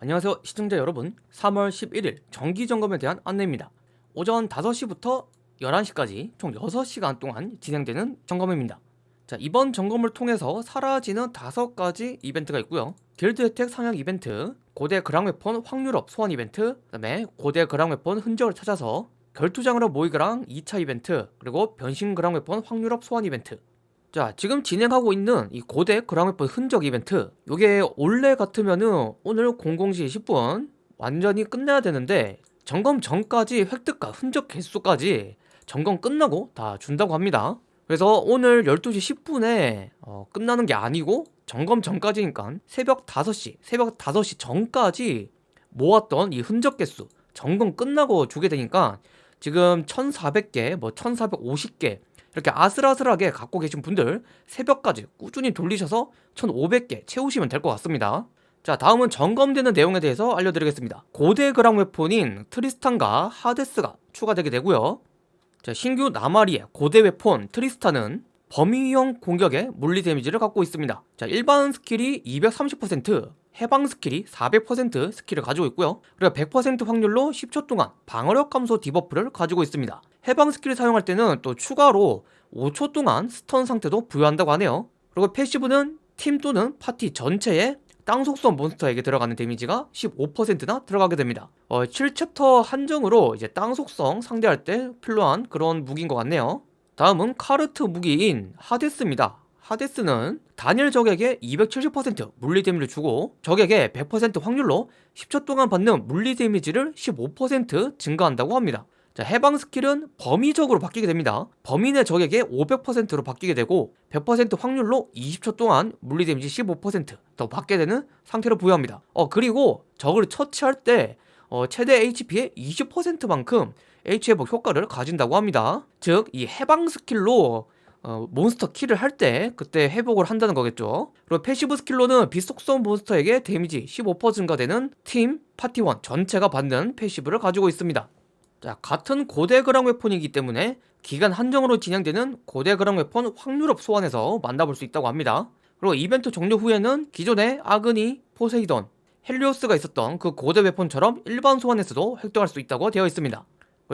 안녕하세요 시청자 여러분. 3월 11일 정기점검에 대한 안내입니다. 오전 5시부터 11시까지 총 6시간 동안 진행되는 점검입니다. 자 이번 점검을 통해서 사라지는 5가지 이벤트가 있고요. 길드 혜택 상향 이벤트 고대 그랑웨폰 확률업 소환 이벤트 그 다음에 고대 그랑웨폰 흔적을 찾아서 결투장으로 모이그랑 2차 이벤트 그리고 변신 그랑웨폰 확률업 소환 이벤트 자 지금 진행하고 있는 이 고대 그랑웨폰 흔적 이벤트 요게 원래 같으면은 오늘 00시 10분 완전히 끝내야 되는데 점검 전까지 획득과 흔적 개수까지 점검 끝나고 다 준다고 합니다. 그래서 오늘 12시 10분에 어, 끝나는 게 아니고 점검 전까지니까 새벽 5시 새벽 5시 전까지 모았던 이 흔적 개수 점검 끝나고 주게 되니까 지금 1400개 뭐 1450개 이렇게 아슬아슬하게 갖고 계신 분들 새벽까지 꾸준히 돌리셔서 1500개 채우시면 될 것 같습니다. 자 다음은 점검되는 내용에 대해서 알려드리겠습니다. 고대 그랑 weapon인 트리스탄과 하데스가 추가되게 되고요. 자 신규 나마리의 고대 weapon 트리스탄은 범위형 공격에 물리 데미지를 갖고 있습니다. 자 일반 스킬이 230% 해방 스킬이 400% 스킬을 가지고 있고요. 그리고 100% 확률로 10초 동안 방어력 감소 debuff를 가지고 있습니다. 해방 스킬을 사용할 때는 또 추가로 5초 동안 stun 상태도 부여한다고 하네요. 그리고 passive는 팀 또는 파티 전체에 땅 속성 몬스터에게 들어가는 데미지가 15%나 들어가게 됩니다. 어, 7챕터 한정으로 이제 땅 속성 상대할 때 필요한 그런 무기인 것 같네요. 다음은 카르트 무기인 하데스입니다 하데스는 단일 적에게 270% 물리 데미지를 주고 적에게 100% 확률로 10초 동안 받는 물리 데미지를 15% 증가한다고 합니다. 자, 해방 skill은 범위 적으로 바뀌게 됩니다. 범위의 적에게 500%로 바뀌게 되고 100% 확률로 20초 동안 물리 데미지 15%더 받게 되는 상태로 부여합니다. 어 그리고 적을 처치할 때 어, 최대 HP의 20%만큼 HP 회복 효과를 가진다고 합니다. 즉 이 해방 skill로 어, 몬스터 kill을 할 때 그때 회복을 한다는 거겠죠. 그리고 passive skill로는 비속성 몬스터에게 데미지 15% 증가되는 팀, 파티원 전체가 받는 passive를 가지고 있습니다. 자 같은 고대 그랑 웨폰이기 때문에 기간 한정으로 진행되는 고대 그랑 웨폰 확률업 소환에서 만나볼 수 있다고 합니다. 그리고 이벤트 종료 후에는 기존의 아그니, 포세이돈, 헬리오스가 있었던 그 고대 weapon처럼 일반 소환에서도 획득할 수 있다고 되어 있습니다.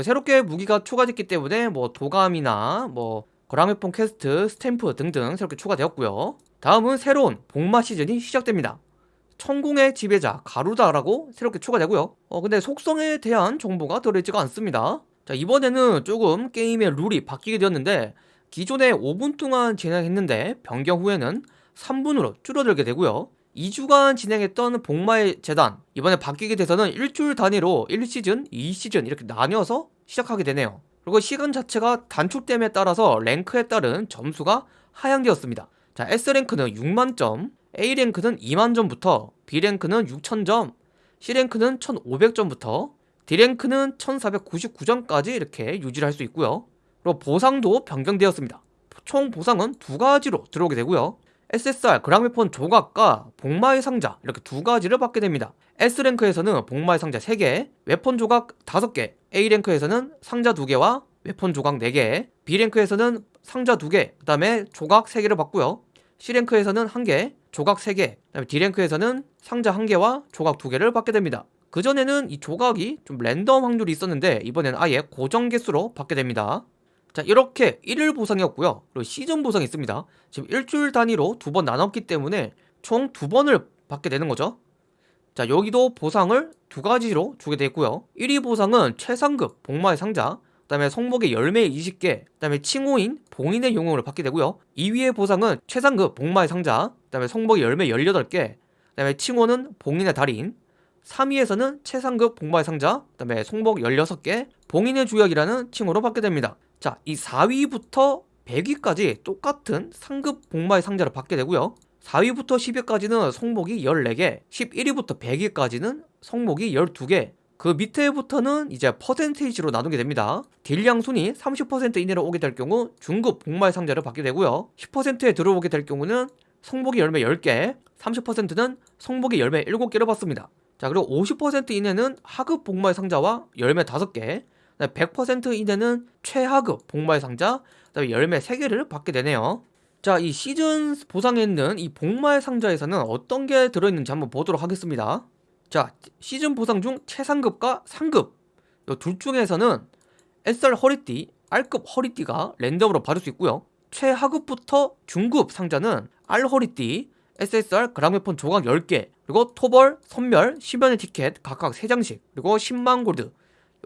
새롭게 무기가 추가됐기 때문에 뭐 도감이나 뭐 거랑회폰 퀘스트, 스탬프 등등 새롭게 추가되었고요. 다음은 새로운 복마 시즌이 시작됩니다. 천궁의 지배자 가루다라고 새롭게 추가되고요. 어 근데 속성에 대한 정보가 들어있지가 않습니다. 자 이번에는 조금 게임의 룰이 바뀌게 되었는데 기존에 5분 동안 진행했는데 변경 후에는 3분으로 줄어들게 되고요. 2주간 진행했던 복마의 재단 이번에 바뀌게 돼서는 일주일 단위로 1시즌, 2시즌 이렇게 나뉘어서 시작하게 되네요 그리고 시간 자체가 단축됨에 따라서 랭크에 따른 점수가 하향되었습니다. 자 S랭크는 6만점 A랭크는 2만점부터 B랭크는 6천점 C랭크는 1500점부터 D랭크는 1499점까지 이렇게 유지를 할 수 있고요. 그리고 보상도 변경되었습니다. 총 보상은 두 가지로 들어오게 되고요. SSR 그랑웨폰 조각과 복마의 상자 이렇게 두 가지를 받게 됩니다. S랭크에서는 복마의 상자 3개, 웨폰 조각 5개 A랭크에서는 상자 2개와 웨폰 조각 4개 B랭크에서는 상자 2개, 그 다음에 조각 3개를 받고요. C랭크에서는 1개, 조각 3개, 그 다음에 D랭크에서는 상자 1개와 조각 2개를 받게 됩니다. 그전에는 이 조각이 좀 랜덤 확률이 있었는데 이번에는 아예 고정 개수로 받게 됩니다. 자 이렇게 1일 보상이었고요. 그리고 시즌 보상이 있습니다. 지금 일주일 단위로 두 번 나눴기 때문에 총 두 번을 받게 되는 거죠. 자 여기도 보상을 두 가지로 주게 되고요. 1위 보상은 최상급 복마의 상자 그 다음에 성목의 열매 20개 그 다음에 칭호인 봉인의 용음을 받게 되고요. 2위의 보상은 최상급 복마의 상자 그 다음에 성목의 열매 18개 그 다음에 칭호는 봉인의 달인 3위에서는 최상급 복마의 상자 그 다음에 성목 16개 봉인의 주역이라는 칭호로 받게 됩니다. 자, 이 4위부터 100위까지 똑같은 상급 복마의 상자를 받게 되고요 4위부터 10위까지는 성목의 14개 11위부터 100위까지는 성목의 12개. 그 밑에부터는 이제 percentage로 나누게 됩니다. 딜량 순위 30% 이내로 오게 될 경우 중급 복마의 상자를 받게 되고요. 10%에 들어오게 될 경우는 성목의 열매 10개 30%는 성목의 열매 7개를 받습니다. 자 그리고 50% 이내는 하급 복마의 상자와 열매 5개 100% 이내는 최하급 복마의 상자 그다음에 열매 3개를 받게 되네요 자 이 시즌 보상에 있는 이 복마의 상자에서는 어떤 게 들어있는지 한번 보도록 하겠습니다. 자 시즌 보상 중 최상급과 상급. 이 둘 중에서는 SR 허리띠, R급 허리띠가 랜덤으로 받을 수 있고요. 최하급부터 중급 상자는 R 허리띠, SSR 그랑웨폰 조각 10개 그리고 토벌, 선멸, 10연의 티켓 각각 3장씩 그리고 10만 골드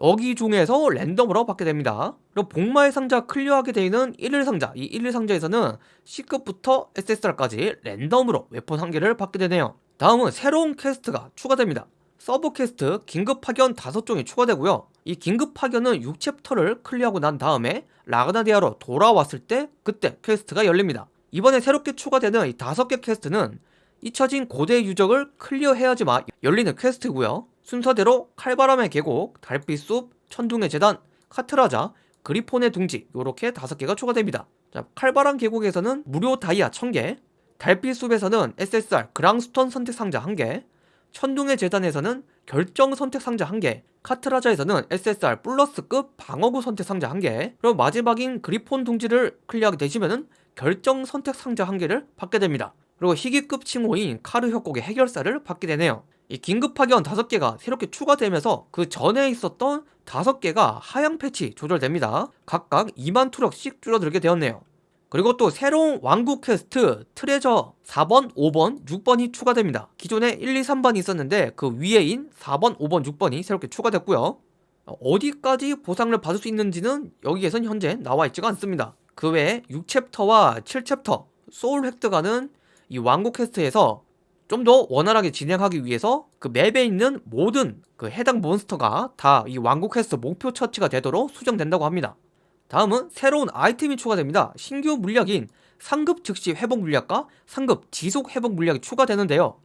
여기 중에서 랜덤으로 받게 됩니다. 그리고 복마의 상자 클리어하게 되는 1일 상자 이 1일 상자에서는 C급부터 SSR까지 랜덤으로 weapon 한 개를 받게 되네요. 다음은 새로운 quest가 추가됩니다. sub quest 긴급 파견 5종이 추가되고요. 이 긴급 파견은 6챕터를 클리어하고 난 다음에 라그나디아로 돌아왔을 때 그때 quest가 열립니다. 이번에 새롭게 추가되는 이 5개 quest는 잊혀진 고대 유적을 클리어해야지만 열리는 quest고요 순서대로 칼바람의 계곡, 달빛숲, 천둥의 제단, 카트라자, 그리폰의 둥지 이렇게 5개가 추가됩니다. 자, 칼바람 계곡에서는 무료 다이아 1000개 달빛숲에서는 SSR 그랑스톤 선택 상자 1개 천둥의 재단에서는 결정 선택 상자 1개 카트라자에서는 SSR 플러스급 방어구 선택 상자 1개. 그리고 마지막인 그리폰 둥지를 클리어하게 되시면은 결정 선택 상자 1개를 받게 됩니다. 그리고 희귀급 칭호인 카르 협곡의 해결사를 받게 되네요 이 긴급 파견 5개가 새롭게 추가되면서 그 전에 있었던 5개가 하향 patch 조절됩니다. 각각 2만 투력씩 줄어들게 되었네요. 그리고 또 새로운 왕국 quest treasure 4번, 5번, 6번이 추가됩니다. 기존에 1, 2, 3번이 있었는데 그 위에인 4번, 5번, 6번이 새롭게 추가됐고요. 어디까지 보상을 받을 수 있는지는 여기에선 현재 나와 있지가 않습니다. 그 외에 6챕터와 7챕터 소울 획득하는 이 왕국 quest에서 좀 더 원활하게 진행하기 위해서 그 맵에 있는 모든 그 해당 몬스터가 다 이 왕국 퀘스트 목표 처치가 되도록 수정된다고 합니다 다음은 새로운 아이템이 추가됩니다. 신규 물약인 상급 즉시 회복 물약과 상급 지속 회복 물약이 추가되는데요.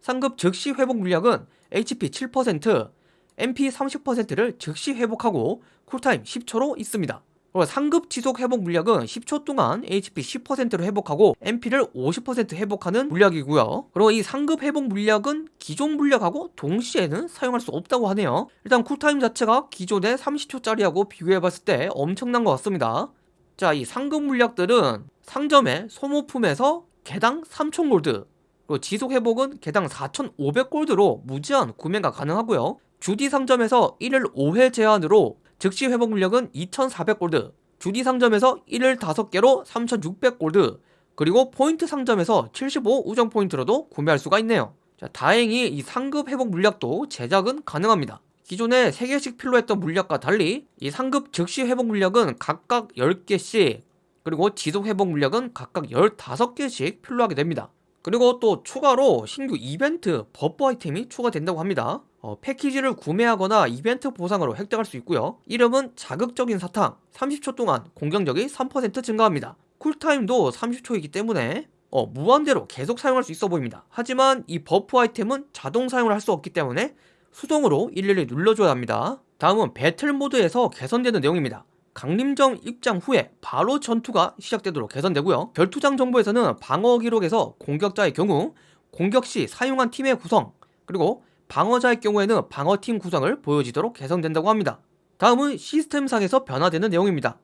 상급 즉시 회복 물약은 HP 7%, MP 30%를 즉시 회복하고 cooltime 10초로 있습니다. 상급 지속 회복 물약은 10초 동안 HP 10%로 회복하고 MP를 50% 회복하는 물약이고요. 그리고 이 상급 회복 물약은 기존 물약하고 동시에는 사용할 수 없다고 하네요. 일단 쿨타임 자체가 기존의 30초짜리하고 비교해봤을 때 엄청난 것 같습니다. 자 이 상급 물약들은 상점의 소모품에서 개당 3000골드 그리고 지속 회복은 개당 4500골드로 무제한 구매가 가능하고요. 주디 상점에서 1일 5회 제한으로 즉시 회복 물력은 2400골드 주디 상점에서 1일 5개로 3600골드 그리고 포인트 상점에서 75 우정 포인트로도 구매할 수가 있네요. 자, 다행히 이 상급 회복 물약도 제작은 가능합니다. 기존에 3개씩 필요했던 물약과 달리 이 상급 즉시 회복 물약은 각각 10개씩 그리고 지속 회복 물약은 각각 15개씩 필요하게 됩니다 그리고 또 추가로 신규 이벤트 buff 아이템이 추가된다고 합니다. 어, 패키지를 구매하거나 이벤트 보상으로 획득할 수 있고요. 이름은 자극적인 사탕 30초 동안 공격력이 3% 증가합니다. cooltime도 30초이기 때문에 어, 무한대로 계속 사용할 수 있어 보입니다. 하지만 이 buff 아이템은 자동 사용을 할 수 없기 때문에 수동으로 일일이 눌러줘야 합니다. 다음은 배틀 모드에서 개선되는 내용입니다 강림정 입장 후에 바로 전투가 시작되도록 개선되고요 결투장 정보에서는 방어 기록에서 공격자의 경우 공격 시 사용한 팀의 구성 그리고 방어자의 경우에는 방어팀 구성을 보여지도록 개선된다고 합니다. 다음은 시스템상에서 변화되는 내용입니다.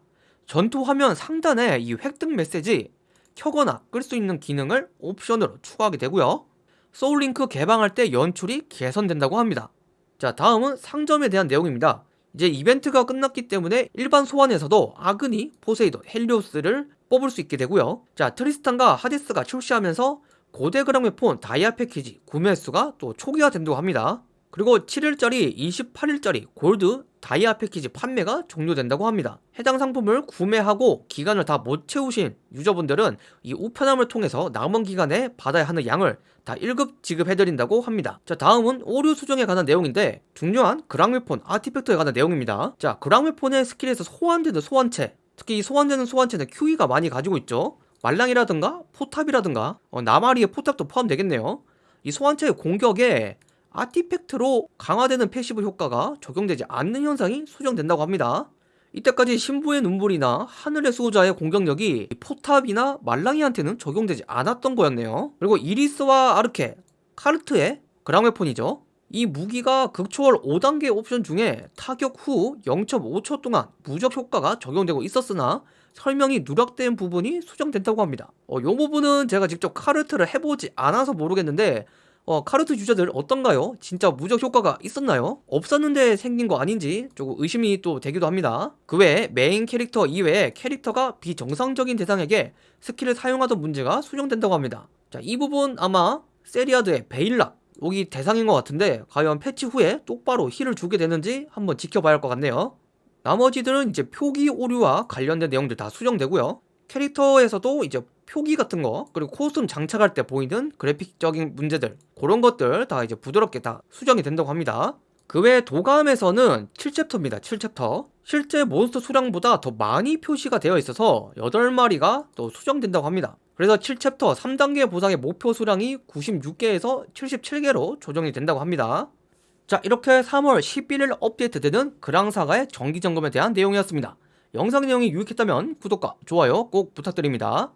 전투 화면 상단에 이 획득 메시지 켜거나 끌 수 있는 기능을 옵션으로 추가하게 되고요. soul link 개방할 때 연출이 개선된다고 합니다. 자 다음은 상점에 대한 내용입니다. 이제 이벤트가 끝났기 때문에 일반 소환에서도 아그니, 포세이돈, 헬리오스를 뽑을 수 있게 되고요. 자 트리스탄과 하디스가 출시하면서 고대 그랑웨폰 다이아 패키지 구매 수가 또 초기화된다고 합니다. 그리고 7일짜리, 28일짜리 골드 다이아 패키지 판매가 종료된다고 합니다. 해당 상품을 구매하고 기간을 다 못 채우신 user분들은 이 우편함을 통해서 남은 기간에 받아야 하는 양을 다 일괄 지급해드린다고 합니다. 자 다음은 오류 수정에 관한 내용인데 중요한 그랑웨폰 artifact에 관한 내용입니다. 자 그랑웨폰의 skill에서 소환되는 소환체 특히 이 소환되는 소환체는 큐이가 많이 가지고 있죠. 말랑이라든가 포탑이라든가 어, 나마리의 포탑도 포함되겠네요 이 소환체의 공격에 artifact로 강화되는 passive 효과가 적용되지 않는 현상이 수정된다고 합니다. 이때까지 신부의 눈물이나 하늘의 수호자의 공격력이 포탑이나 말랑이한테는 적용되지 않았던 거였네요. 그리고 이리스와 아르케, 카르트의 그랑웨폰이죠. 이 무기가 극초월 5단계 옵션 중에 타격 후 0.5초 동안 무적 효과가 적용되고 있었으나 설명이 누락된 부분이 수정된다고 합니다. 어, 이 부분은 제가 직접 카르트를 해보지 않아서 모르겠는데 어, 카르트 user들 어떤가요? 진짜 무적 효과가 있었나요? 없었는데 생긴 거 아닌지 조금 의심이 또 되기도 합니다. 그 외에 메인 캐릭터 이외에 캐릭터가 비정상적인 대상에게 skill을 사용하던 문제가 수정된다고 합니다. 자, 이 부분 아마 세리아드의 베일락 여기 대상인 것 같은데 과연 패치 후에 똑바로 heal을 주게 되는지 한번 지켜봐야 할 것 같네요. 나머지들은 이제 표기 오류와 관련된 내용들 다 수정되고요. 캐릭터에서도 이제 표기 같은 거 그리고 costume 장착할 때 보이는 그래픽적인 문제들 그런 것들 다 이제 부드럽게 다 수정이 된다고 합니다. 그외 도감에서는 7챕터입니다. 7챕터. 실제 몬스터 수량보다 더 많이 표시가 되어 있어서 8마리가 또 수정된다고 합니다. 그래서 7챕터 3단계 보상의 목표 수량이 96개에서 77개로 조정이 된다고 합니다. 자 이렇게 3월 11일 업데이트되는 그랑사가의 정기점검에 대한 내용이었습니다. 영상 내용이 유익했다면 구독과 좋아요 꼭 부탁드립니다.